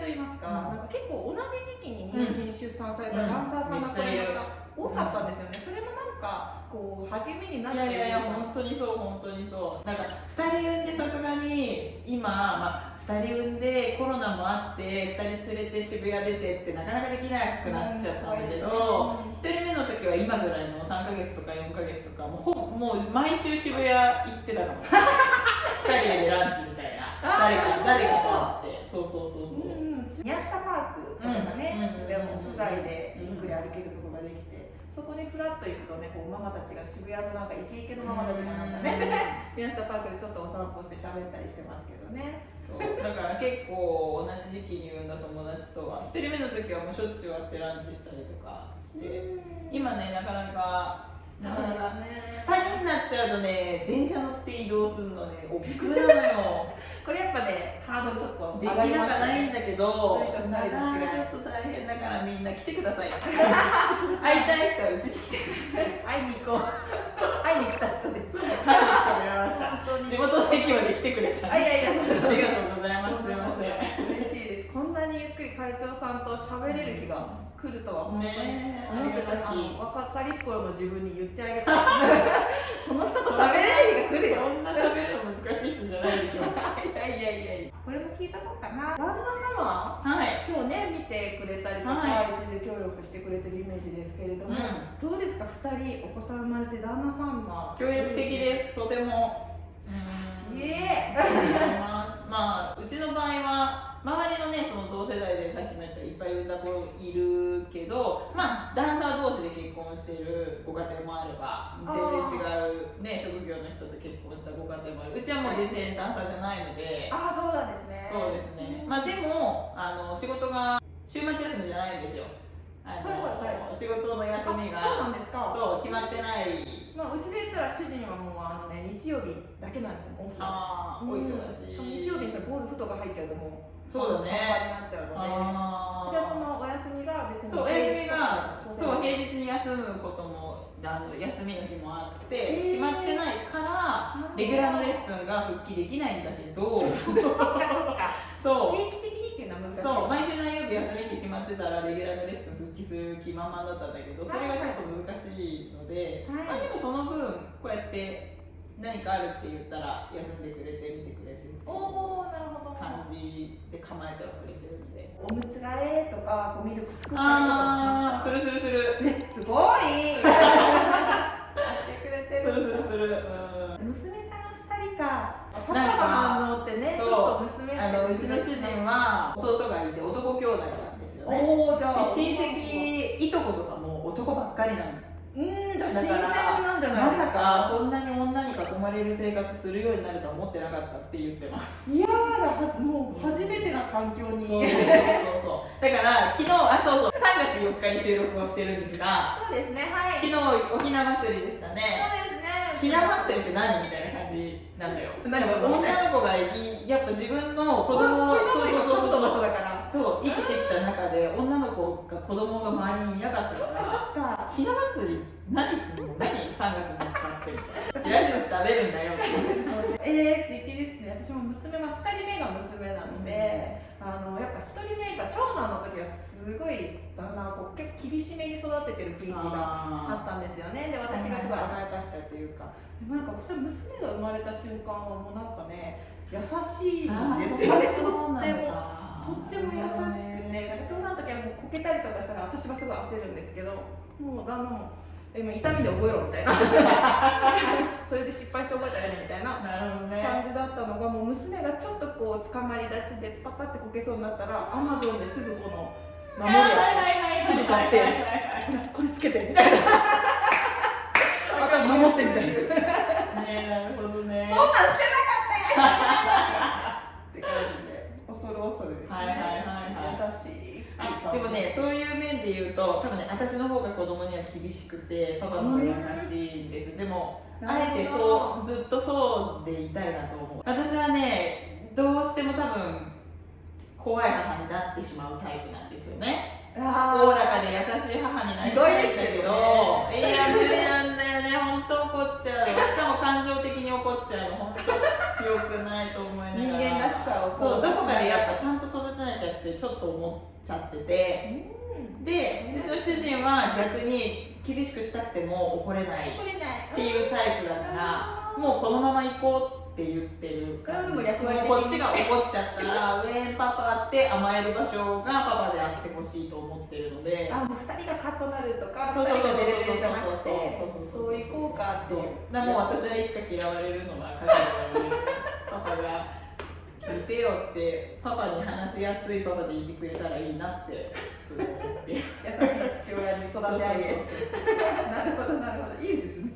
と言いますか、うん。なんか結構同じ時期に妊娠、出産されたダンサーさんがめっちゃいる多かったんですよね、それもなんかこう励みになっいてる。やいやいや本当にそう本当にそう。なんか2人産んでさすがに今、まあ、2人産んでコロナもあって2人連れて渋谷出てってなかなかできなくなっちゃったんだけど、1人目の時は今ぐらいの3ヶ月とか4ヶ月とかもうほぼもう毎週渋谷行ってたの。2人でランチみたいな。誰か誰かと会って。そうそうそうそう、うんうん、宮下パークとかがね、うん渋谷も屋外でゆっくり歩けるところができて、そこにフラッと行くとねこうママたちが渋谷のなんかイケイケのママたちがなんかね、宮下パークでちょっとお散歩して喋ったりしてますけどね。そうだから結構同じ時期に産んだ友達とは1人目の時はもうしょっちゅう会ってランチしたりとかして今ねなかなかなかなかね2人になっちゃうとね電車乗って移動するのね億劫なのよ これやっぱねハードルちょっとできなくないんだだけどちょっと大変だからみんな来てください 会いたい人はうちに来てください。会いに行こう。会いに来た人です。会いに来てくれました。地元の駅まで来てくれた。あいやいやありがとうございます。すいません嬉しいですこんなにゆっくり会長さんと喋れる日が来るとは本当にね思ってたあありの若かりし頃の自分に言ってあげたい この人と喋れる日が来るよ。そんな喋るの難しい人じゃないでしょ。いやいやいやいや。これも聞いたこうかな。旦那様はい。今日ね見てくれたりとか、は育児協力してくれてるイメージですけれども、うどうですか？2人お子さん生まれて旦那様。協力的です。とても。イエありがとうございます。まあうちの場合は周りのねその同世代でさっきも言ったいっぱい産んだ子いるけどまあダンサー同士で結婚しているご家庭もあれば全然違うね職業の人と結婚したご家庭もある。うちはもう全然ダンサーじゃないので。ああそうなんですね。そうですね。まあでもあの仕事が週末休みじゃないんですよ。あの、はいはいは仕事の休みあそうながんですか。そう決まってない。まあ、うちで言ったら主人はもうあのね日曜日だけなんですよオフあーお忙しいにさゴルフとか入っちゃうともうそうだね。になっちゃうので。じゃあそのお休みが別にそうお休みがそう平日日に休むこともあの休みの日もあって、へー。決まってないからレギュラーのレッスンが復帰できないんだけど。そっかそっか。そう。定期的にっていうのは難しい。そう。毎週何曜日休みって決まってたらレギュラーのレッスン復帰する気満々だったんだけどそれがちょっと難しいので、はい。まあでもその分こうやって何かあるって言ったら休んでくれて見てくれてるっていうおおなるほど。感じで構えてはくれてるんで。おむつ替えとかこうミルク作ったりとかあーするするする。すごい。やってくれてるするするする。うん。娘ちゃん2人か。パパの反応ってねちょっと娘あのうちの主人は弟がいて男兄弟なんですよね。おおじゃあで親戚いとことかも男ばっかりなのうん新鮮だからなんじゃないまですか？さかこんなに女に囲まれる生活するようになるとは思ってなかったって言ってます。いやもう初めてな環境に。そうそうそうだから昨日あそうそう。3月4日に収録をしてるんですがそうですねはい。昨日おひな祭りでしたそうねですね。ひな祭りって何？みたいな。感じなのよ。何でも女の子がいやっぱ自分の子供をそうそうそうそう。そうだから。そう生きてきた中で女の子が子供が周りにいなかったからそっかひな祭り何するの？何？3月3日ってみたいな。チラシ寿司食べるんだよってえー、素敵ですね。私も娘は2人目が娘なので、あのやっぱ1人目が長男の時はすごい旦那はこう結構厳しめに育ててる雰囲気がああったんですよね。で私がすごい甘やかしちゃうというか。でもなんか2人娘が生まれた瞬間はもうなんかね優しいんですよね。とってもとっても優しくて、なんか長男の時はもうこけたりとかしたら私はすごい焦るんですけどもう旦那も今痛みで覚えろみたいな。それで失敗して覚えたらねみたいななるほどね。感じだったのがもう娘がちょっとこう捕まり立ちでパパってこけそうになったらアマゾンですぐこの守るやつすぐ買って。これつけてみたいな。また守ってみたいな。ねなるほどね。そんなんしてなかったやん。って感じで。恐る恐るですね、はいはいはいはい。優しい。あでもねそういう面で言うと多分ね私の方が子供には厳しくてパパの方が優しいんです。でもあえてそうずっとそうでいたいなと思う。私はねどうしても多分怖い母になってしまうタイプなんですよね。おあおらかで優しい母になりたいんだけど、いや無理なんだよね本当怒っちゃうしかも感情的に怒っちゃうの本当良くないと思いながら。人間らしさをそうどこかでやっぱちゃんと育てなきゃっってちょっと思っちゃってて。うん。ででその主人は逆に厳しくしたくても怒れないこれないっていうタイプだからもうこのまま行こうって言ってる感じうんもうこっちが怒っちゃったらウェンパパって甘える場所がパパであってほしいと思ってるので。あもう二人がカッとなるとかそうそうそうそう二人がデレデレじゃなくてそうそうそうそう行こうかって。そういうだからもう。私はいつか嫌われるのは彼がパパが聞いてよってパパに話しやすいパパでいてくれたらいいなってすごい思って。優しい父親に育て上げ。そうそうそう。なるほどなるほど。いいですね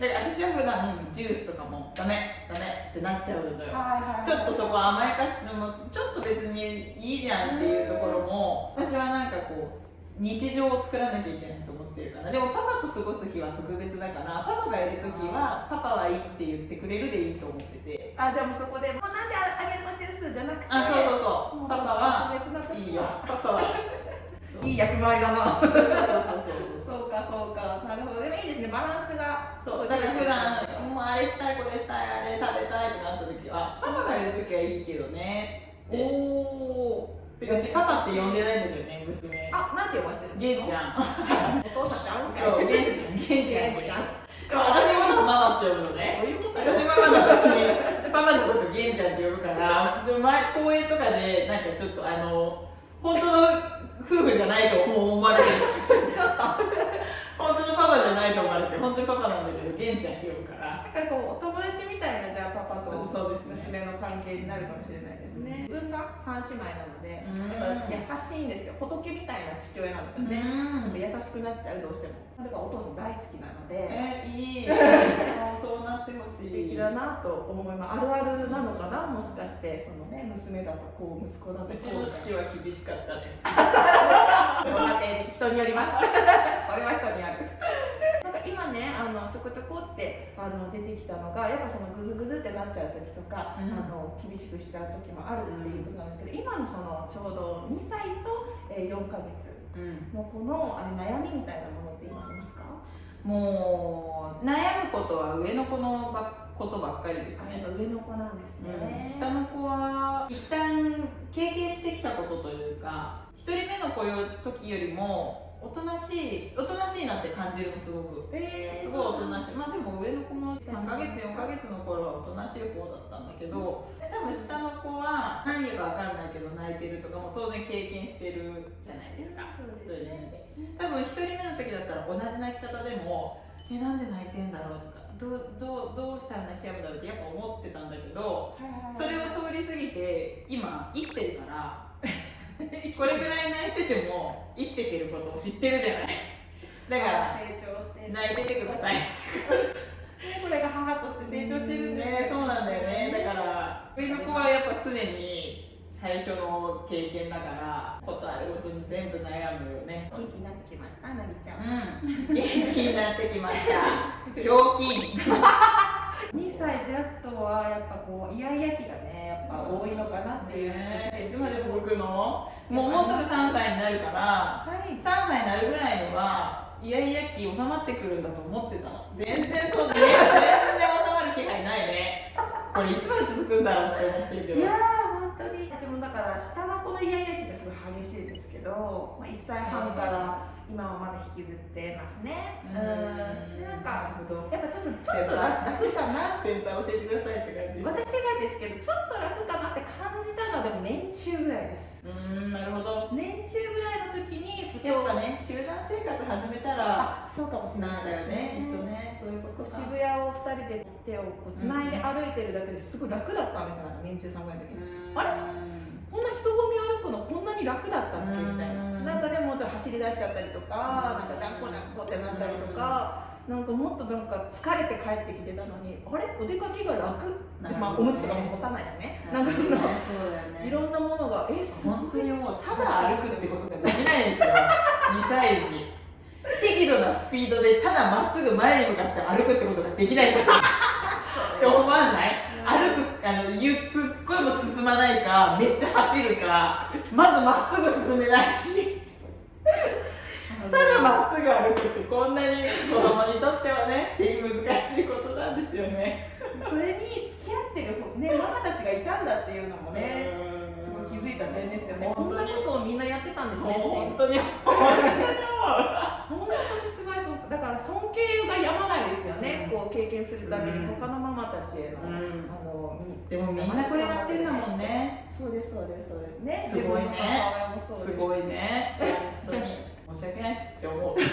私は普段ジュースとかもダメダメってなっちゃうのよ。はいはいちょっとそこ甘やかしてもちょっと別にいいじゃんっていうところも私はなんかこう日常を作らなきゃいけないと思ってるから。でもパパと過ごす日は特別だからパパがいる時はパパはいいって言ってくれるでいいと思ってて。あじゃあもうそこでもうなんであげるのジュースじゃなくてあそうそうそう。パパは別な時いいよ。パパはいい役回りだな。そうそうそうそう。そうそうかそうか。なるほど。でもいいですね。バランスがそうだから普段もうあれしたいこれしたいあれ食べたいとかあった時はパパがいる時はいいけどね。おおてかうちパパって呼んでないんだけどね娘。あなんて呼ばしてるゲンちゃん。お父さんちゃんそうゲンちゃんゲンちゃん。ちゃん。でも私のことママって呼ぶのね。どういうこと？私ママの時にパパのことゲンちゃんって呼ぶからちょ前公園とかでなんかちょっとあの本当の夫婦じゃないと思われてる。ちょっと。本当のパパじゃないと思われて本当にパパなんだけどゲンちゃんって呼ぶから。なんかこうお友達みたいなじゃあパパとそうそうですね娘の関係になるかもしれないですね。自分が三姉妹なのでうん。やっぱ優しいんですよ。仏みたいな父親なんですよね、うん。優しくなっちゃうどうしても。だからお父さん大好きなのでえいいそうそうなってほしい。素敵だなと思います。あるあるなのかなもしかしてそのね娘だとこう息子だとうちこうの父は厳しかったです。ご家庭的人によります。それは人にあるなんか今ねあのちょこちょこってあの出てきたのがやっぱそのグズグズってなっちゃう時とか、うん。あの厳しくしちゃう時もあるっていうことなんですけど、今のそのちょうど2歳と、えー、4ヶ月うん。の子のあれ悩みみたいなものって今ありますか？もう悩むことは上の子のばことばっかりですね。上の子なんですね、下の子は一旦経験してきたことというか一人目の子の時よりもおとなしいおとなしいなって感じるのすごく。えーすごいおとなしい。まあでも上の子も3ヶ月4ヶ月の頃はおとなしい方だったんだけど多分下の子は何か分かんないけど泣いてるとかも当然経験してるじゃないですか。そう一です人目でね。多分1人目の時だったら同じ泣き方でも「えなんで泣いてんだろう?」とかどうどうどうしたら泣き止むだろうってやっぱ思ってたんだけどそれを通り過ぎて今生きてるから これぐらい泣いてても生きていけることを知ってるじゃない。だから成長して泣いててください。ね これが母として成長してるんですね。そうなんだよね。だから上の子はやっぱ常に最初の経験だからことあるごとに全部悩むよね。元気になってきましたなぎちゃん。うん。元気になってきました。ひょうきん。2歳ジャストはやっぱこうイヤイヤ期がねやっぱ多いのかなっていうねいつまで続くのもうもうすぐ3歳になるからはい。3歳になるぐらいにはイヤイヤ期収まってくるんだと思ってたの。全然そうね 全然収まる気配ないね。これいつまで続くんだろうって思ってるけど。いやー本当に。うちもだから下の子のイヤイヤ期がすごい激しいですけど、まあ、1歳半から今引きずってますね。うん。でなんかやっぱちょっとちょっと楽楽かな。先輩教えてくださいって感じ私がですけどちょっと楽かなって感じたのはでも年中ぐらいです。うーんなるほど。年中ぐらいの時にやっぱね集団生活始めたらあそうかもしれなないんだよねきっとね。そういうことか。渋谷を2人で手をこう繋いで歩いてるだけですごい楽だったんですよ年中さんぐらいの時にあれ？こんな人混み歩くのこんなに楽だった走り出しちゃったりとかなんか抱っこ抱っこってなったりとかなんかもっとなんか疲れて帰ってきてたのにあれ？お出かけが楽？なるまあおむつとかも持たないしね。なんんかそうのね。いろんなものがえ本当にもうただ歩くってことができないんですよ。2歳児。適度なスピードでただまっすぐ前に向かって歩くってことができないんですよって思わない？歩くあのゆすっごいも進まないかめっちゃ走るかまずまっすぐ進めないし。ただまっすぐ歩くってこんなに子供にとってはねっていう難しいことなんですよね。それに付き合ってるねママたちがいたんだっていうのもねうん。すごい気づいた点ですよね。こんなことをみんなやってたんですね本当に。本本当にすごいだから尊敬がやまないですよね、うん。こう経験するたびにうん。他のママたちへの、うん。あのみでもみんなこれやってんだもんね。そうですそうですそうです。ね。すごいね。すごいね。本当に申し訳ないっすって思う。なんか。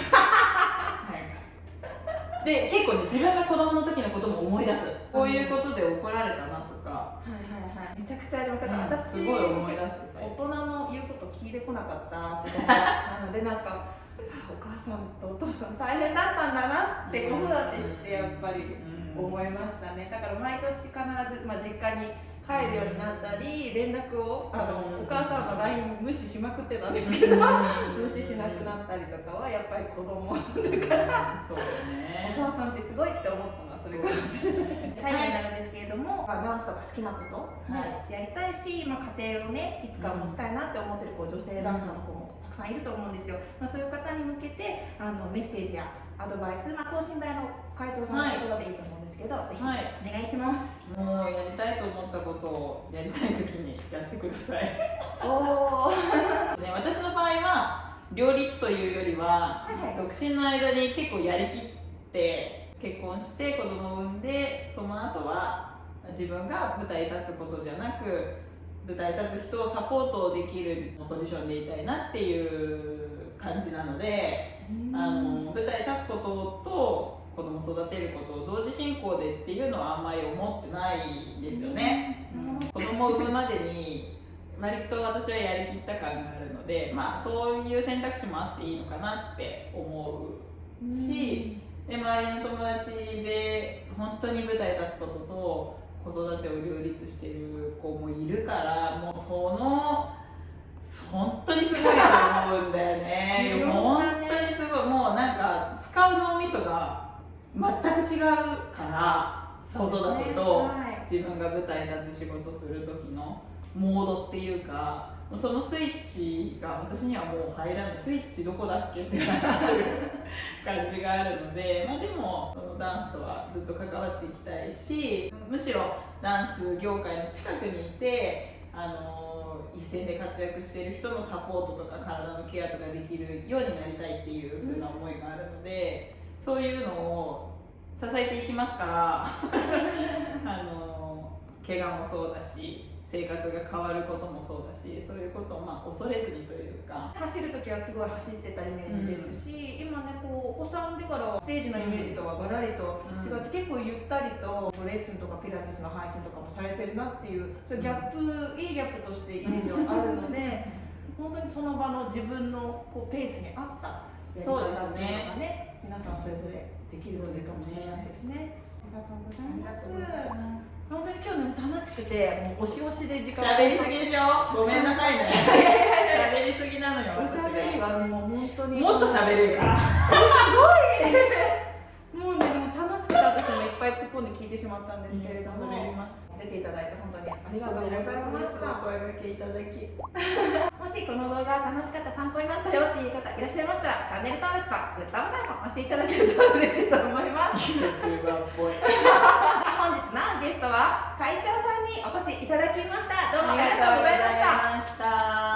で結構ね自分が子供の時のことも思い出す。こういうことで怒られたなとか、はいはいはい。めちゃくちゃあります。だからうん。私、すごい思い出す大人の言うこと聞いてこなかった子供 なのでなんかあお母さんとお父さん大変だったんだなって子育てしてやっぱりうん。思いましたね。だから毎年必ず、まあ、実家に帰るようになったり連絡をあの、うん。お母さんの LINE 無視しまくってたんですけど、無視しなくなったりとかはやっぱり子供。だからそうだね。お母さんってすごいって思ったのはそれかもしれない。最後になるんですけれども、まあ、ダンスとか好きなこと、はい。やりたいし、まあ、家庭をねいつか持ちたいなって思ってるこう女性ダンサーの子も。たくさんいると思うんですよ、まあ、そういう方に向けてあのメッセージやアドバイス、まあ、等身大の会長さんの言葉でいいと思うんですけど、ぜひはいお願いします、もうやりたいと思ったことをやりたい時にやってください。おお ね、私の場合は両立というよりは、はいはい。独身の間に結構やりきって結婚して子供を産んでその後は自分が舞台に立つことじゃなく舞台に立つ人をサポートできるポジションでいたいなっていう感じなので、あの舞台に立つことと子供育てることを同時進行でっていうのはあんまり思ってないんですよね。うん。子供を産むまでに割と私はやりきった感があるので、まあ、そういう選択肢もあっていいのかなって思うしで周りの友達で本当に舞台に立つことと子育てを両立してる子もいるからもうその本当にすごいと思うんだよね。いろん本当にすごいもうなんか使う脳みそが全く違うから子育てとはい。自分が舞台に立つ仕事する時のモードっていうかそのスイッチが私にはもう入らないスイッチどこだっけってなってる感じがあるので、まあ、でもそのダンスとはずっと関わっていきたいしむしろダンス業界の近くにいてあの一線で活躍している人のサポートとか体のケアとかできるようになりたいっていう風な思いがあるのでそういうのを支えていきますから。あの怪我もそうだし。生活が変わることもそうだしそういうことをまあ恐れずにというか。走る時はすごい走ってたイメージですし、今ねこうお子さんでからはステージのイメージとはガラリと違って、結構ゆったりとレッスンとかピラティスの配信とかもされてるなっていうそギャップ、いいギャップとしてイメージはあるので本当にその場の自分のこうペースに合ったやり方っていうのがね。皆さんそれぞれできるとかもしれないですね。ありがとうございます。本当に今日ね楽しくてもう押し押しで時間。喋りすぎでしょ？ごめんなさいね。喋りすぎなのよおし私ゃべりががもう本当にもっと喋れるから。もうねでも楽しくて私もいっぱい突っ込んで聞いてしまったんですけれども、恐れ入ります。出ていただいて本当にありがとうございます。おた声掛けいただきもしこの動画楽しかった参考になったよっていう方いらっしゃいましたらチャンネル登録とグッドボタンも押していただけると嬉しいと思います。YouTuber っぽい本日のゲストは会長さんにお越しいただきました。どうもありがとうございました。ありがとうございました。